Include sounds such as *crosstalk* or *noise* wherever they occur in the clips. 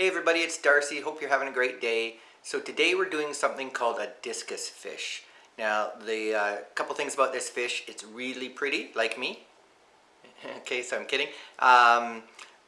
Hey everybody, it's Darcy. Hope you're having a great day. So today we're doing something called a discus fish. Now the uh, couple things about this fish, it's really pretty, like me. *laughs* okay, so I'm kidding. Um,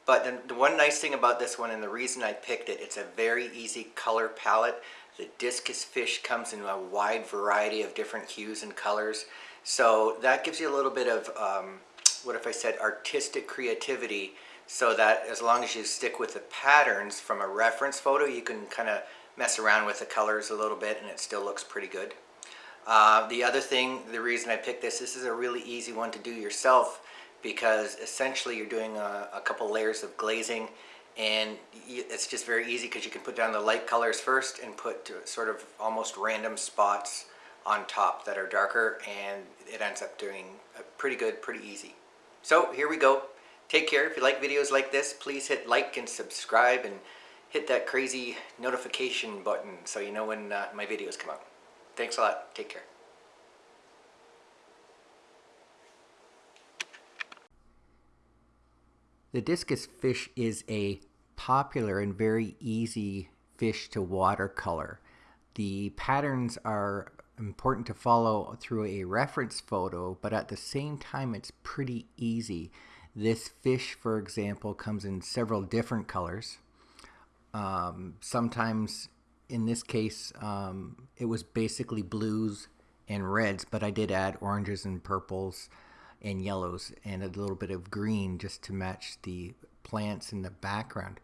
but the, the one nice thing about this one and the reason I picked it, it's a very easy color palette. The discus fish comes in a wide variety of different hues and colors. So that gives you a little bit of, um, what if I said artistic creativity so that as long as you stick with the patterns from a reference photo, you can kind of mess around with the colors a little bit and it still looks pretty good. Uh, the other thing, the reason I picked this, this is a really easy one to do yourself because essentially you're doing a, a couple layers of glazing and it's just very easy because you can put down the light colors first and put sort of almost random spots on top that are darker and it ends up doing a pretty good, pretty easy. So here we go. Take care. If you like videos like this, please hit like and subscribe and hit that crazy notification button so you know when uh, my videos come out. Thanks a lot. Take care. The discus fish is a popular and very easy fish to watercolor. The patterns are important to follow through a reference photo, but at the same time it's pretty easy. This fish, for example, comes in several different colors. Um, sometimes, in this case, um, it was basically blues and reds, but I did add oranges and purples and yellows and a little bit of green just to match the plants in the background.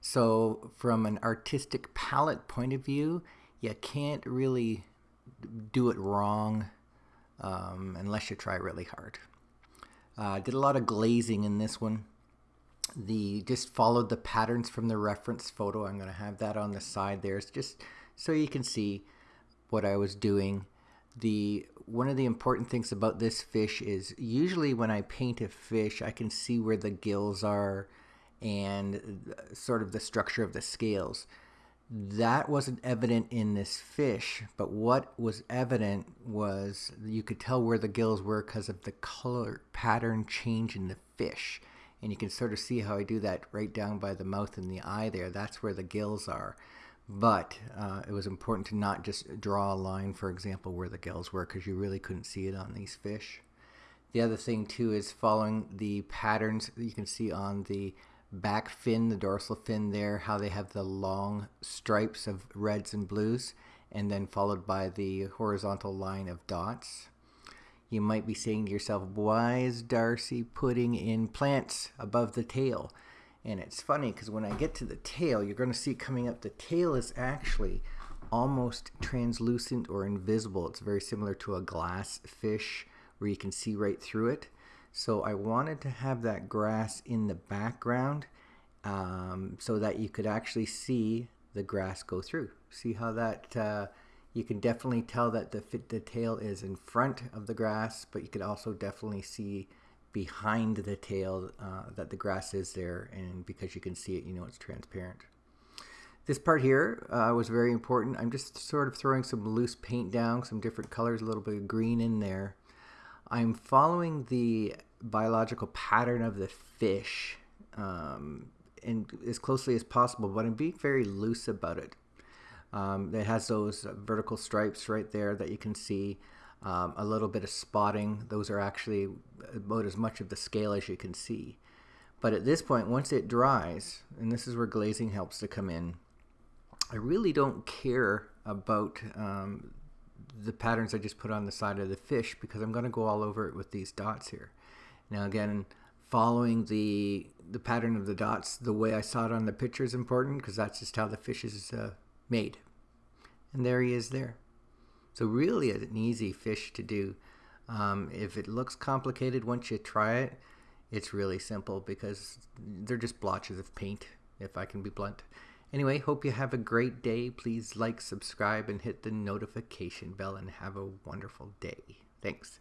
So from an artistic palette point of view, you can't really do it wrong um, unless you try really hard. Uh, did a lot of glazing in this one. The just followed the patterns from the reference photo. I'm going to have that on the side there. It's just so you can see what I was doing. The one of the important things about this fish is usually when I paint a fish, I can see where the gills are and sort of the structure of the scales. That wasn't evident in this fish, but what was evident was you could tell where the gills were because of the color pattern change in the fish. And you can sort of see how I do that right down by the mouth and the eye there. That's where the gills are. But uh, it was important to not just draw a line, for example, where the gills were because you really couldn't see it on these fish. The other thing too is following the patterns that you can see on the back fin, the dorsal fin there, how they have the long stripes of reds and blues, and then followed by the horizontal line of dots. You might be saying to yourself, why is Darcy putting in plants above the tail? And it's funny because when I get to the tail, you're going to see coming up, the tail is actually almost translucent or invisible. It's very similar to a glass fish where you can see right through it. So I wanted to have that grass in the background um, so that you could actually see the grass go through. See how that, uh, you can definitely tell that the, the tail is in front of the grass, but you could also definitely see behind the tail uh, that the grass is there and because you can see it you know it's transparent. This part here uh, was very important. I'm just sort of throwing some loose paint down, some different colors, a little bit of green in there. I'm following the biological pattern of the fish um, and as closely as possible, but I'm being very loose about it. Um, it has those vertical stripes right there that you can see. Um, a little bit of spotting. Those are actually about as much of the scale as you can see. But at this point, once it dries, and this is where glazing helps to come in, I really don't care about um, the patterns I just put on the side of the fish because I'm going to go all over it with these dots here. Now again, following the the pattern of the dots the way I saw it on the picture is important because that's just how the fish is uh, made. And there he is there. So really an easy fish to do. Um, if it looks complicated once you try it, it's really simple because they're just blotches of paint, if I can be blunt. Anyway, hope you have a great day. Please like, subscribe, and hit the notification bell and have a wonderful day. Thanks.